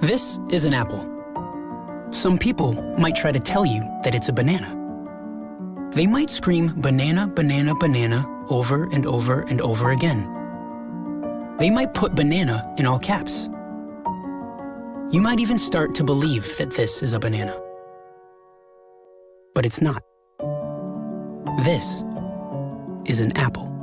This is an apple. Some people might try to tell you that it's a banana. They might scream banana, banana, banana over and over and over again. They might put banana in all caps. You might even start to believe that this is a banana. But it's not. This is an apple.